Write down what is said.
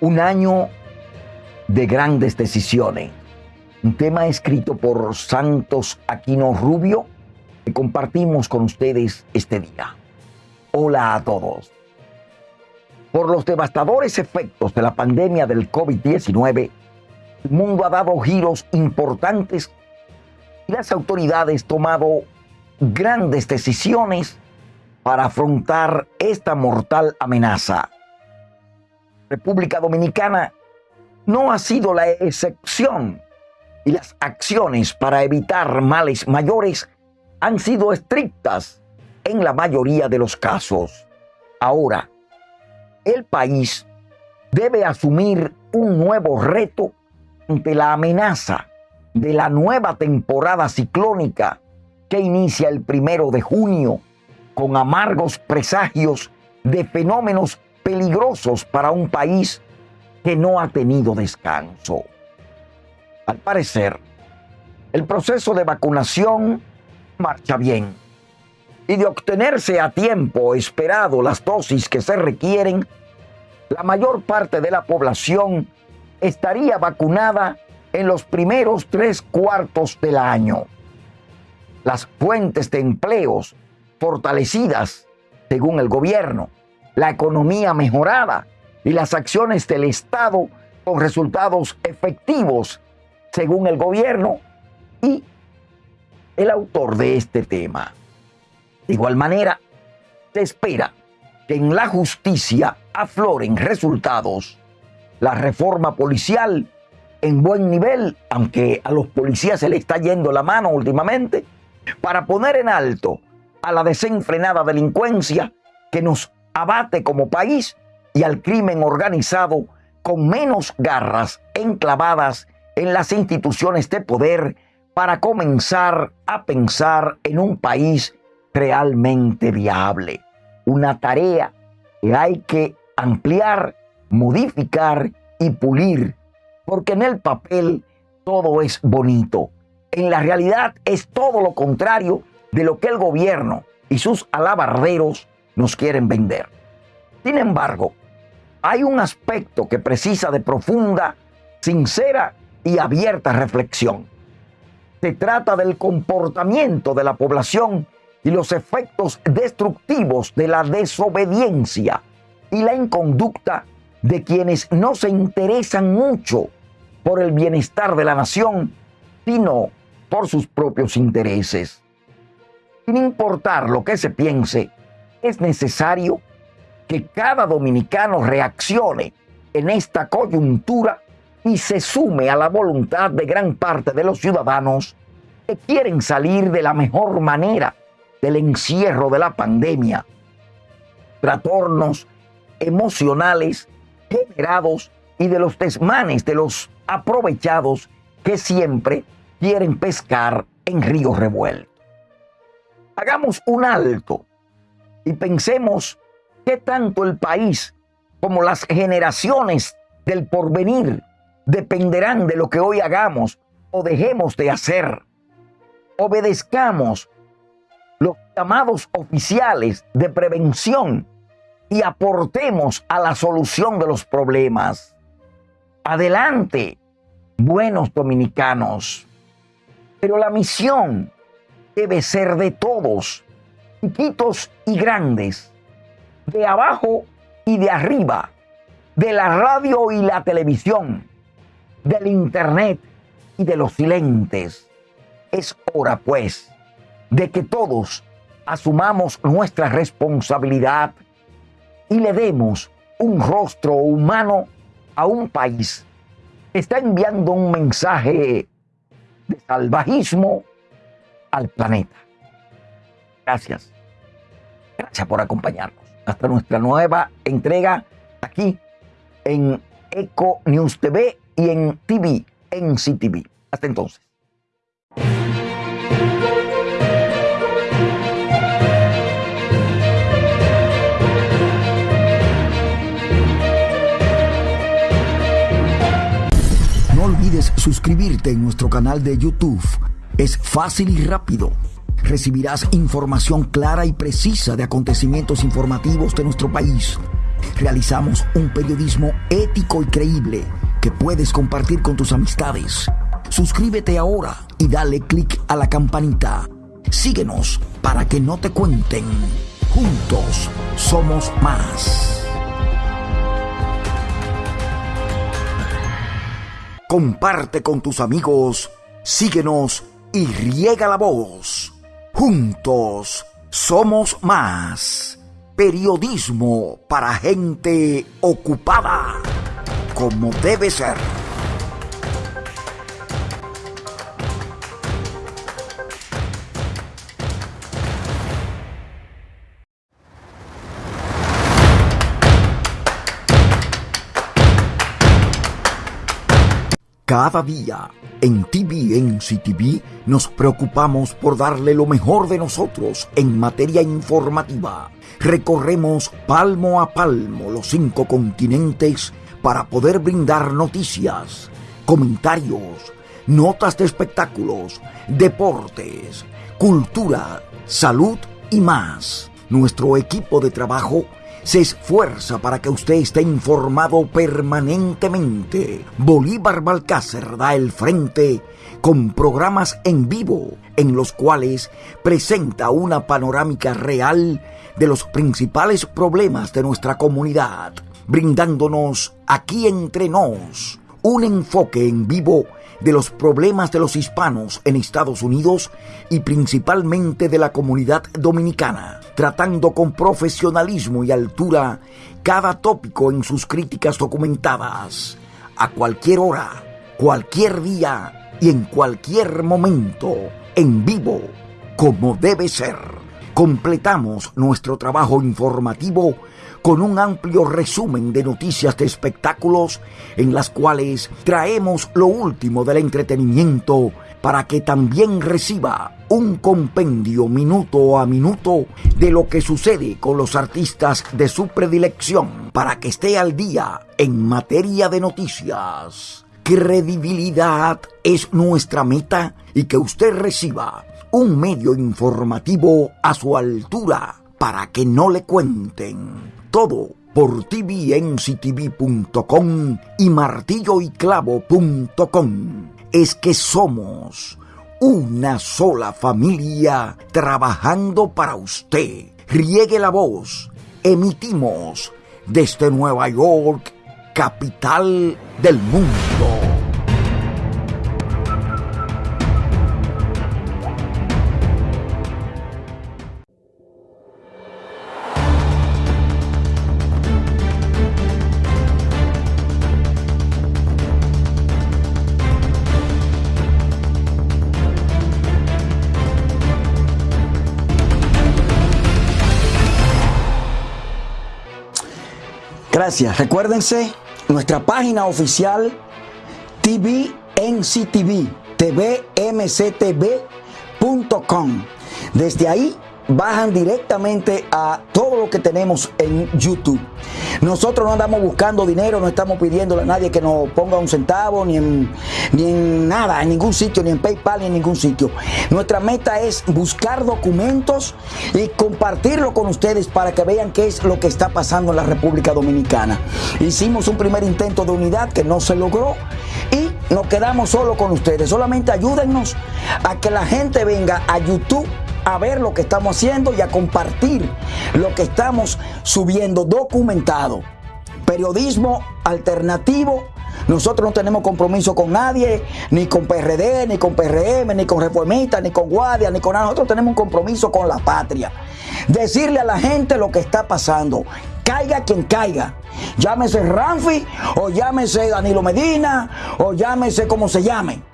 Un año de grandes decisiones. Un tema escrito por Santos Aquino Rubio que compartimos con ustedes este día. Hola a todos. Por los devastadores efectos de la pandemia del COVID-19, el mundo ha dado giros importantes y las autoridades tomado grandes decisiones para afrontar esta mortal amenaza. República Dominicana no ha sido la excepción y las acciones para evitar males mayores han sido estrictas en la mayoría de los casos. Ahora, el país debe asumir un nuevo reto ante la amenaza de la nueva temporada ciclónica que inicia el primero de junio con amargos presagios de fenómenos peligrosos para un país que no ha tenido descanso. Al parecer, el proceso de vacunación marcha bien y de obtenerse a tiempo esperado las dosis que se requieren, la mayor parte de la población estaría vacunada en los primeros tres cuartos del año. Las fuentes de empleos fortalecidas, según el gobierno, la economía mejorada y las acciones del Estado con resultados efectivos, según el gobierno y el autor de este tema. De igual manera, se espera que en la justicia afloren resultados. La reforma policial en buen nivel, aunque a los policías se le está yendo la mano últimamente, para poner en alto a la desenfrenada delincuencia que nos abate como país y al crimen organizado con menos garras enclavadas en las instituciones de poder para comenzar a pensar en un país realmente viable. Una tarea que hay que ampliar, modificar y pulir, porque en el papel todo es bonito. En la realidad es todo lo contrario de lo que el gobierno y sus alabarderos nos quieren vender. Sin embargo, hay un aspecto que precisa de profunda, sincera y abierta reflexión. Se trata del comportamiento de la población y los efectos destructivos de la desobediencia y la inconducta de quienes no se interesan mucho por el bienestar de la nación, sino por sus propios intereses. Sin importar lo que se piense, es necesario que cada dominicano reaccione en esta coyuntura y se sume a la voluntad de gran parte de los ciudadanos que quieren salir de la mejor manera del encierro de la pandemia. Trastornos emocionales generados y de los desmanes de los aprovechados que siempre quieren pescar en ríos revueltos. Hagamos un alto y pensemos qué tanto el país como las generaciones del porvenir dependerán de lo que hoy hagamos o dejemos de hacer. Obedezcamos los llamados oficiales de prevención y aportemos a la solución de los problemas. Adelante, buenos dominicanos. Pero la misión debe ser de todos, chiquitos y grandes, de abajo y de arriba, de la radio y la televisión, del internet y de los silentes. Es hora, pues, de que todos asumamos nuestra responsabilidad y le demos un rostro humano a un país que está enviando un mensaje de salvajismo al planeta. Gracias. Gracias por acompañarnos. Hasta nuestra nueva entrega aquí en Eco News TV y en TV, en CTV. Hasta entonces. No olvides suscribirte en nuestro canal de YouTube. Es fácil y rápido. Recibirás información clara y precisa de acontecimientos informativos de nuestro país Realizamos un periodismo ético y creíble que puedes compartir con tus amistades. Suscríbete ahora y dale click a la campanita. Síguenos para que no te cuenten. Juntos somos más. Comparte con tus amigos, síguenos y riega la voz. Juntos somos más. Periodismo para gente ocupada, como debe ser. Cada día en TVNC TV nos preocupamos por darle lo mejor de nosotros en materia informativa. Recorremos palmo a palmo los cinco continentes para poder brindar noticias, comentarios, notas de espectáculos, deportes, cultura, salud y más. Nuestro equipo de trabajo se esfuerza para que usted esté informado permanentemente. Bolívar Balcácer da el frente con programas en vivo en los cuales presenta una panorámica real de los principales problemas de nuestra comunidad, brindándonos aquí entre nos un enfoque en vivo de los problemas de los hispanos en Estados Unidos y principalmente de la comunidad dominicana, tratando con profesionalismo y altura cada tópico en sus críticas documentadas, a cualquier hora, cualquier día y en cualquier momento, en vivo, como debe ser. Completamos nuestro trabajo informativo con un amplio resumen de noticias de espectáculos en las cuales traemos lo último del entretenimiento para que también reciba un compendio minuto a minuto de lo que sucede con los artistas de su predilección para que esté al día en materia de noticias. Credibilidad es nuestra meta y que usted reciba un medio informativo a su altura para que no le cuenten todo por tvnctv.com y martilloyclavo.com. Es que somos una sola familia trabajando para usted. Riegue la voz. Emitimos desde Nueva York, capital del mundo. Gracias. Recuérdense nuestra página oficial tvnctv, tvmctv.com. Desde ahí bajan directamente a todo lo que tenemos en YouTube. Nosotros no andamos buscando dinero, no estamos pidiéndole a nadie que nos ponga un centavo, ni en, ni nada, en ningún sitio, ni en PayPal, ni en ningún sitio. Nuestra meta es buscar documentos y compartirlo con ustedes para que vean qué es lo que está pasando en la República Dominicana. Hicimos un primer intento de unidad que no se logró y nos quedamos solo con ustedes. Solamente ayúdennos a que la gente venga a YouTube a ver lo que estamos haciendo y a compartir lo que estamos subiendo documentado. Periodismo alternativo. Nosotros no tenemos compromiso con nadie, ni con PRD, ni con PRM, ni con Reformistas, ni con Guardia, ni con nada. Nosotros tenemos un compromiso con la patria. Decirle a la gente lo que está pasando. Caiga quien caiga. Llámese Ramfi, o llámese Danilo Medina, o llámese como se llame